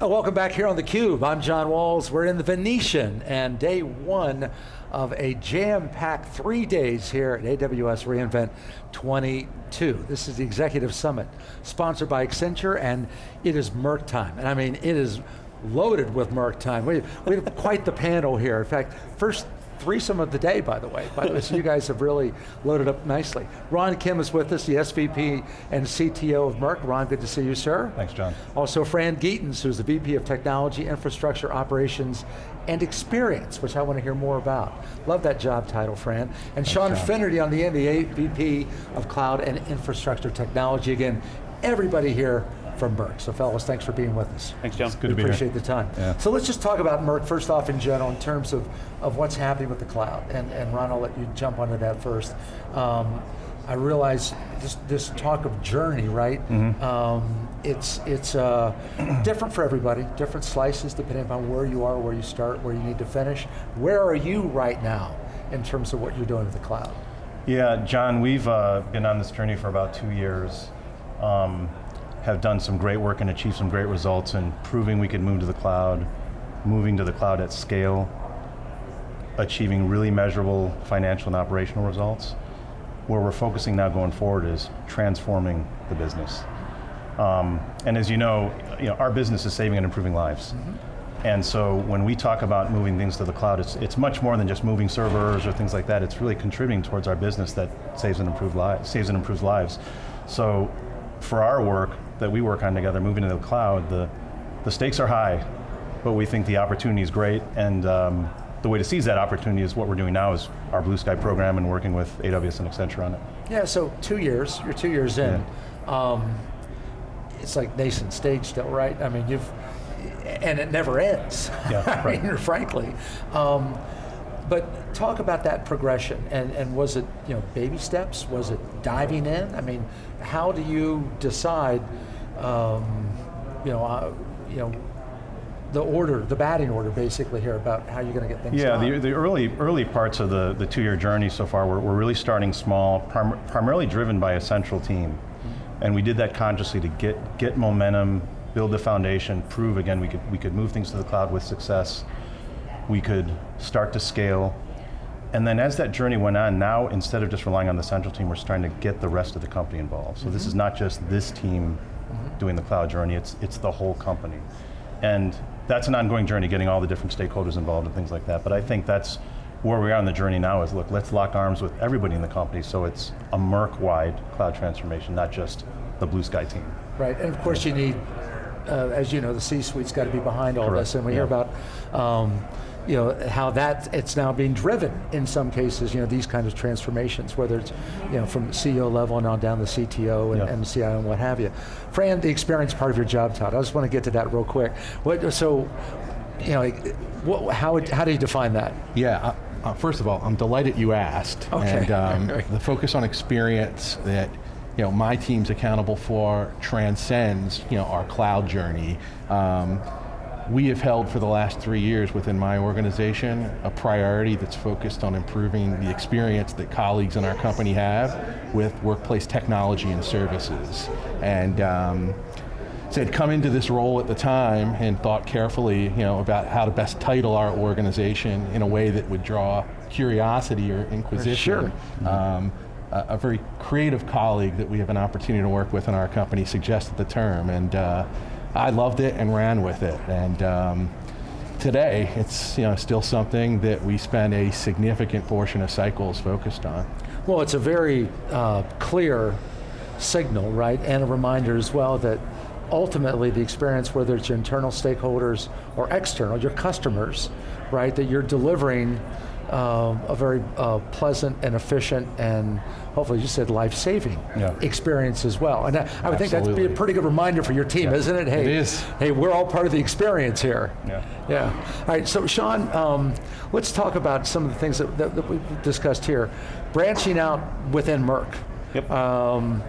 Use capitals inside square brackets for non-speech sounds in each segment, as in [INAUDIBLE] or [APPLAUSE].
Welcome back here on theCUBE. I'm John Walls. We're in the Venetian and day one of a jam-packed three days here at AWS reInvent 22. This is the Executive Summit, sponsored by Accenture, and it is Merck time. And I mean, it is loaded with Merck time. We, we have quite the panel here. In fact, first threesome of the day, by the way. By the way, so you guys have really loaded up nicely. Ron Kim is with us, the SVP and CTO of Merck. Ron, good to see you, sir. Thanks, John. Also Fran Geetens, who's the VP of Technology, Infrastructure, Operations, and Experience, which I want to hear more about. Love that job title, Fran. And Sean John. Finnerty on the end, the VP of Cloud and Infrastructure Technology. Again, everybody here from Merck. So fellas, thanks for being with us. Thanks, John. Good to be here. Appreciate the time. Yeah. So let's just talk about Merck first off in general in terms of, of what's happening with the cloud. And, and Ron, I'll let you jump onto that first. Um, I realize this, this talk of journey, right? Mm-hmm. Um, it's it's uh, [CLEARS THROAT] different for everybody, different slices depending upon where you are, where you start, where you need to finish. Where are you right now in terms of what you're doing with the cloud? Yeah, John, we've uh, been on this journey for about two years. Um, have done some great work and achieved some great results in proving we could move to the cloud, moving to the cloud at scale, achieving really measurable financial and operational results. Where we're focusing now going forward is transforming the business. Um, and as you know, you know, our business is saving and improving lives. And so when we talk about moving things to the cloud, it's, it's much more than just moving servers or things like that. It's really contributing towards our business that saves and, improve li saves and improves lives. So for our work that we work on together, moving to the cloud, the, the stakes are high, but we think the opportunity is great, and um, the way to seize that opportunity is what we're doing now is our Blue Sky program and working with AWS and Accenture on it. Yeah, so two years, you're two years in. Um, it's like nascent stage still, right? I mean, you've, and it never ends, Yeah, [LAUGHS] I right. mean, frankly. Um, but talk about that progression, and, and was it you know baby steps? Was it diving in? I mean, how do you decide, um, you know, uh, you know, the order, the batting order, basically here about how you're going to get things Yeah, done? the, the early early parts of the, the two-year journey so far, we're, we're really starting small, prim primarily driven by a central team. And we did that consciously to get, get momentum, build the foundation, prove again we could, we could move things to the cloud with success. We could start to scale. And then as that journey went on, now instead of just relying on the central team, we're starting to get the rest of the company involved. So this is not just this team doing the cloud journey, it's, it's the whole company. And that's an ongoing journey, getting all the different stakeholders involved and things like that. But I think that's where we are on the journey now is, look, let's lock arms with everybody in the company so it's a Merck-wide cloud transformation, not just the Blue Sky team. Right, and of course you need, uh, as you know, the C-suite's got to be behind all Correct, this, and we hear about, um, you know, how that, it's now being driven in some cases, you know, these kinds of transformations, whether it's, you know, from CEO level and on down to CTO and, Yeah. and CIO and what have you. Fran, the experience part of your job, Todd, I just want to get to that real quick. What, so, you know, what, how, would- how do you define that? Yeah, uh, uh, first of all, I'm delighted you asked. Okay. And um, [LAUGHS] the focus on experience that you know, my team's accountable for transcends you know, our cloud journey. Um, we have held for the last three years within my organization a priority that's focused on improving the experience that colleagues in our company have with workplace technology and services. And um, so I'd come into this role at the time and thought carefully you know, about how to best title our organization in a way that would draw curiosity or inquisition. Sure. Um, a, a very creative colleague that we have an opportunity to work with in our company suggested the term, and uh, I loved it and ran with it. And um, today, it's you know, still something that we spend a significant portion of cycles focused on. Well, it's a very uh, clear signal, right, and a reminder as well that ultimately the experience, whether it's your internal stakeholders or external, your customers, right, that you're delivering um, a very uh, pleasant and efficient and hopefully you said life-saving Yeah. experience as well. And I, I would think that'd be a pretty good reminder for your team, isn't it? Hey, It is. Hey, we're all part of the experience here. Yeah. Yeah. All right, so Sean, um, let's talk about some of the things that, that, that we've discussed here. Branching out within Merck. Yep. Um,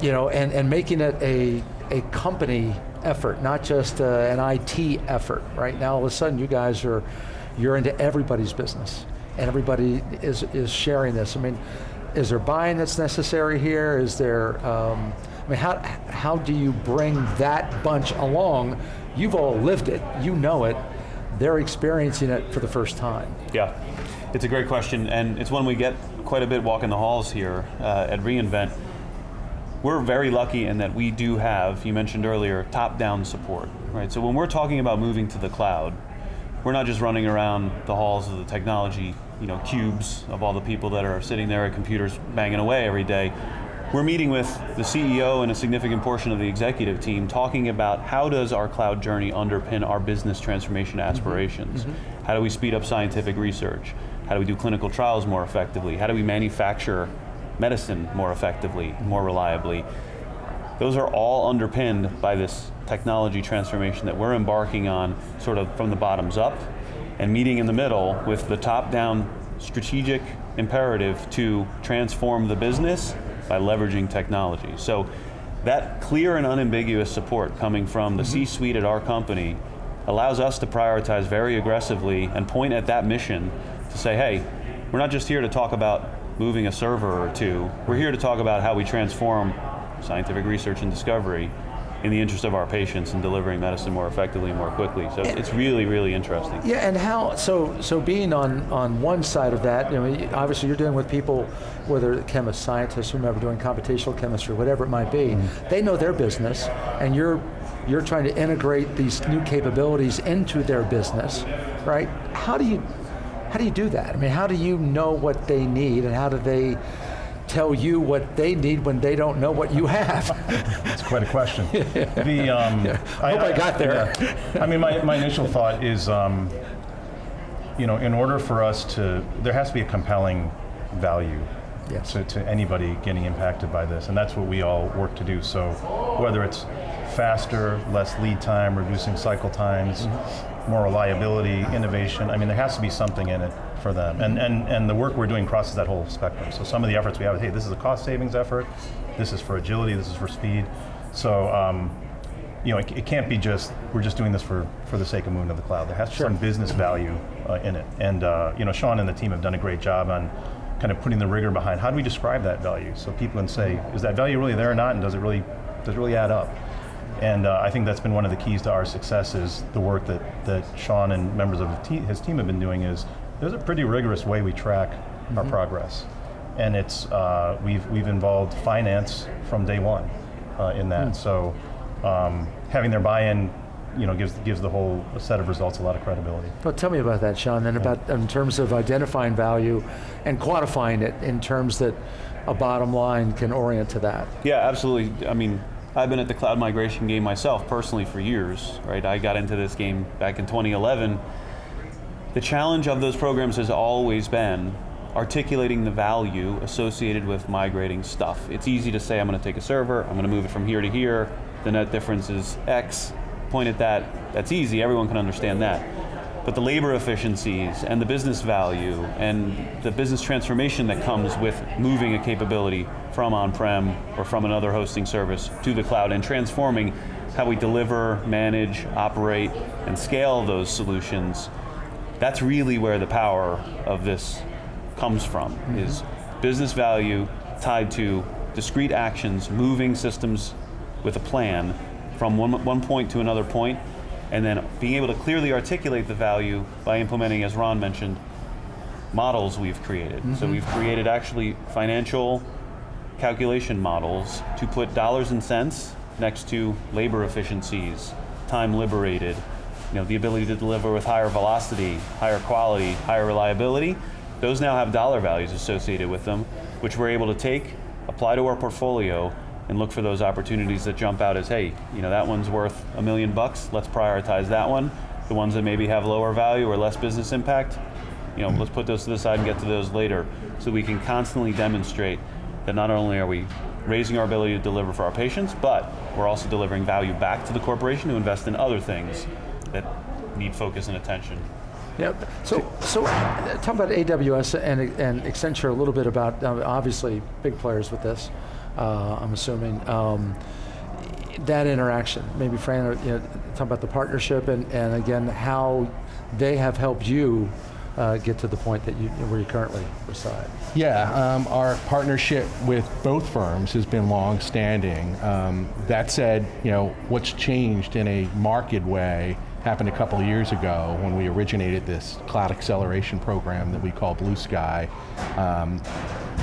you know, and, and making it a, a company effort, not just uh, an IT effort. Right now, all of a sudden, you guys are, you're into everybody's business, and everybody is, is sharing this. I mean, is there buying that's necessary here? Is there, um, I mean, how, how do you bring that bunch along? You've all lived it, you know it, they're experiencing it for the first time. Yeah, it's a great question, and it's one we get quite a bit walking the halls here uh, at reInvent. We're very lucky in that we do have, you mentioned earlier, top-down support, right? So when we're talking about moving to the cloud, we're not just running around the halls of the technology, you know, cubes of all the people that are sitting there at computers banging away every day. We're meeting with the CEO and a significant portion of the executive team talking about how does our cloud journey underpin our business transformation aspirations? Mm -hmm. How do we speed up scientific research? How do we do clinical trials more effectively? How do we manufacture medicine more effectively, more reliably? Those are all underpinned by this technology transformation that we're embarking on sort of from the bottoms up and meeting in the middle with the top down strategic imperative to transform the business by leveraging technology. So that clear and unambiguous support coming from the mm -hmm. C-suite at our company allows us to prioritize very aggressively and point at that mission to say, hey, we're not just here to talk about moving a server or two, we're here to talk about how we transform scientific research and discovery in the interest of our patients and delivering medicine more effectively and more quickly. So and it's really, really interesting. Yeah, and how, so so being on, on one side of that, you know, obviously you're dealing with people, whether chemists, scientists, whomever, doing computational chemistry, whatever it might be, mm -hmm. they know their business, and you're you're trying to integrate these new capabilities into their business, right? How do you how do you do that? I mean, how do you know what they need and how do they tell you what they need when they don't know what you have? That's quite a question. [LAUGHS] the, um, yeah. I hope I, I got there. Yeah. I mean, my, my initial thought is, um, you know, in order for us to, there has to be a compelling value yes. to, to anybody getting impacted by this, and that's what we all work to do. So whether it's faster, less lead time, reducing cycle times, mm -hmm. More reliability, innovation, I mean, there has to be something in it for them. And, and, and the work we're doing crosses that whole spectrum. So some of the efforts we have, hey, this is a cost savings effort, this is for agility, this is for speed. So um, you know, it, it, can't be just, we're just doing this for, for the sake of moving to the cloud. There has to be some business value uh, in it. And uh, you know, Sean and the team have done a great job on kind of putting the rigor behind how do we describe that value so people can say, is that value really there or not and does it really, does it really add up? And uh, I think that's been one of the keys to our success is the work that, that Sean and members of his team have been doing is there's a pretty rigorous way we track mm -hmm. our mm-hmm. progress. And it's, uh, we've, we've involved finance from day one uh, in that. Mm. So um, having their buy-in you know, gives, gives the whole set of results a lot of credibility. Well, tell me about that, Sean, and yeah. about in terms of identifying value and quantifying it in terms that a bottom line can orient to that. Yeah, absolutely. I mean, I've been at the cloud migration game myself personally for years, right? I got into this game back in 2011 the challenge of those programs has always been articulating the value associated with migrating stuff. It's easy to say I'm going to take a server, I'm going to move it from here to here, the net difference is X, point at that, that's easy, everyone can understand that. But the labor efficiencies and the business value and the business transformation that comes with moving a capability from on-prem or from another hosting service to the cloud and transforming how we deliver, manage, operate, and scale those solutions that's really where the power of this comes from, mm -hmm. is business value tied to discrete actions, moving systems with a plan from one, one point to another point, and then being able to clearly articulate the value by implementing, as Ron mentioned, models we've created. Mm -hmm. So mm-hmm. we've created actually financial calculation models to put dollars and cents next to labor efficiencies, time liberated, you know, the ability to deliver with higher velocity, higher quality, higher reliability, those now have dollar values associated with them, which we're able to take, apply to our portfolio, and look for those opportunities that jump out as, hey, you know, that one's worth a million bucks, let's prioritize that one. The ones that maybe have lower value or less business impact, you know, let's put those to the side and get to those later, so we can constantly demonstrate that not only are we raising our ability to deliver for our patients, but we're also delivering value back to the corporation to invest in other things that need focus and attention. Yeah. So, so uh, talk about AWS and, and Accenture a little bit about, uh, obviously big players with this, uh, I'm assuming. Um, that interaction, maybe Fran, you know, talk about the partnership and, and again, how they have helped you uh, get to the point that you, where you currently reside. Yeah, um, our partnership with both firms has been long-standing. Um, that said, you know, what's changed in a marked way happened a couple of years ago when we originated this cloud acceleration program that we call Blue Sky. Um,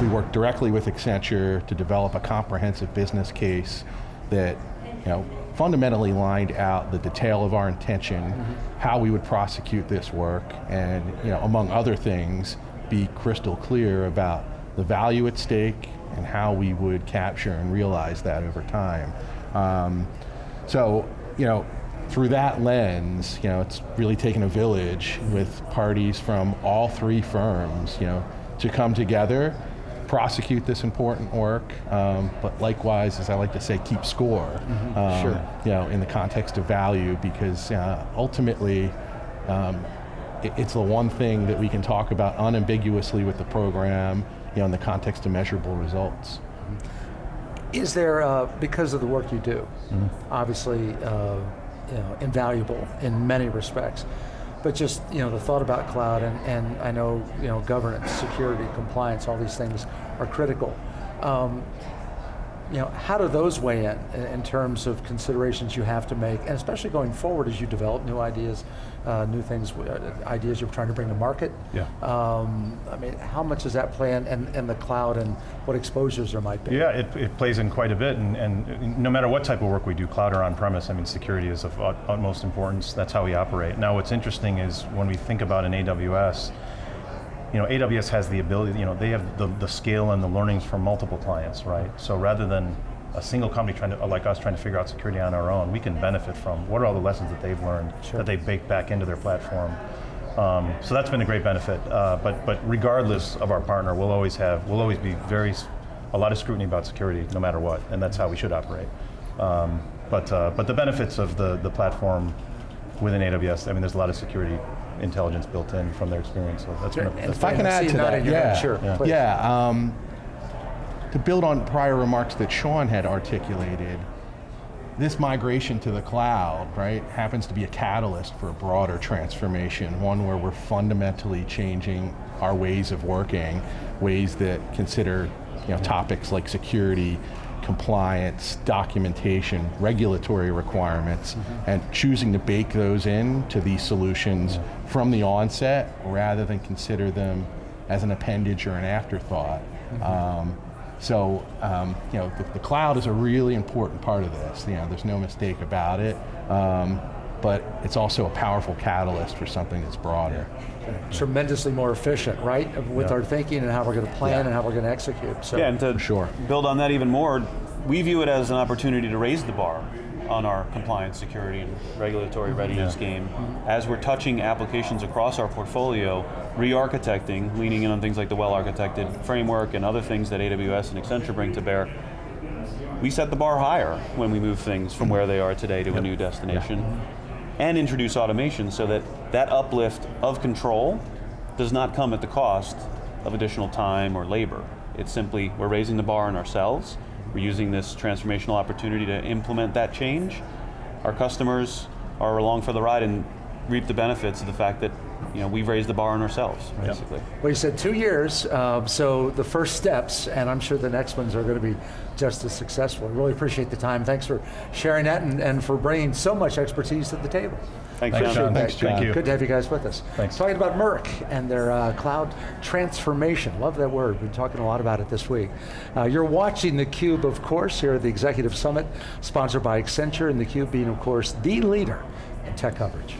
we worked directly with Accenture to develop a comprehensive business case that, you know, fundamentally lined out the detail of our intention, how we would prosecute this work, and you know, among other things, be crystal clear about the value at stake and how we would capture and realize that over time. Um, so, you know, through that lens, you know, it's really taken a village with parties from all three firms, you know, to come together prosecute this important work, um, but likewise, as I like to say, keep score. Um, Sure. You know, in the context of value, because uh, ultimately, um, it- it's the one thing that we can talk about unambiguously with the program, you know, in the context of measurable results. Is there, uh, because of the work you do, obviously, uh, you know, invaluable in many respects, but just you know the thought about cloud and, and I know you know governance, security, compliance, all these things are critical. Um, you know, how do those weigh in in terms of considerations you have to make, and especially going forward as you develop new ideas, uh, new things, uh, ideas you're trying to bring to market? Yeah. Um, I mean, how much does that play in, in, in the cloud and what exposures there might be? Yeah, it, it plays in quite a bit, and, and no matter what type of work we do, cloud or on-premise, I mean, security is of ut- utmost importance. That's how we operate. Now, what's interesting is when we think about an AWS, you know, AWS has the ability, you know, they have the, the scale and the learnings from multiple clients, right? So rather than a single company trying to, like us trying to figure out security on our own, we can benefit from what are all the lessons that they've learned that they bake back into their platform. Um, so that's been a great benefit. Uh, but but regardless of our partner, we'll always have we'll always be very a lot of scrutiny about security, no matter what, and that's how we should operate. Um, but uh, but the benefits of the the platform within AWS, I mean, there's a lot of security intelligence built in from their experience. So that's that's If I can add to that, yeah, Sure, Yeah. yeah. Um, to build on prior remarks that Sean had articulated, this migration to the cloud, right, happens to be a catalyst for a broader transformation, one where we're fundamentally changing our ways of working, ways that consider you know, topics like security, compliance, documentation, regulatory requirements, and choosing to bake those in to these solutions from the onset rather than consider them as an appendage or an afterthought. Um, so, um, you know, the, the cloud is a really important part of this. You know, there's no mistake about it. Um, but it's also a powerful catalyst for something that's broader. tremendously more efficient, right? With Yeah. our thinking and how we're going to plan Yeah. and how we're going to execute. So Yeah, and to sure. build on that even more, we view it as an opportunity to raise the bar on our compliance, security, and regulatory mm-hmm. readiness game. As we're touching applications across our portfolio, re-architecting, leaning in on things like the well-architected framework and other things that AWS and Accenture bring to bear, we set the bar higher when we move things from mm-hmm. where they are today to a new destination and introduce automation so that that uplift of control does not come at the cost of additional time or labor. It's simply, we're raising the bar on ourselves, we're using this transformational opportunity to implement that change. Our customers are along for the ride and reap the benefits of the fact that you know, we've raised the bar on ourselves, basically. Well, you said two years, um, so the first steps, and I'm sure the next ones are going to be just as successful. I really appreciate the time. Thanks for sharing that and, and for bringing so much expertise to the table. Thanks, Thanks, John. John. Thanks, Thank John. you. Good to have you guys with us. Thanks. Talking about Merck and their uh, cloud transformation. Love that word. We've been talking a lot about it this week. Uh, you're watching theCUBE, of course, here at the Executive Summit, sponsored by Accenture, and theCUBE being, of course, the leader in tech coverage.